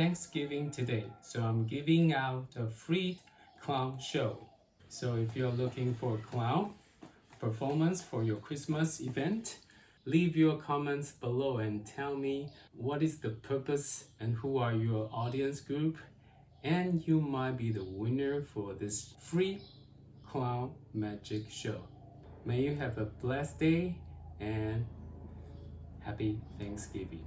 Thanksgiving today, so I'm giving out a free clown show. So if you're looking for a clown performance for your Christmas event, leave your comments below and tell me what is the purpose and who are your audience group and you might be the winner for this free clown magic show. May you have a blessed day and happy Thanksgiving.